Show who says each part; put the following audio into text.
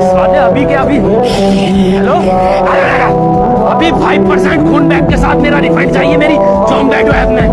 Speaker 1: سوال ابھی کے ابھی ہیلو ابھی فائیو پرسینٹ خون بیگ کے ساتھ میرا ریفنڈ چاہیے میری جوم بیٹو ایپ میں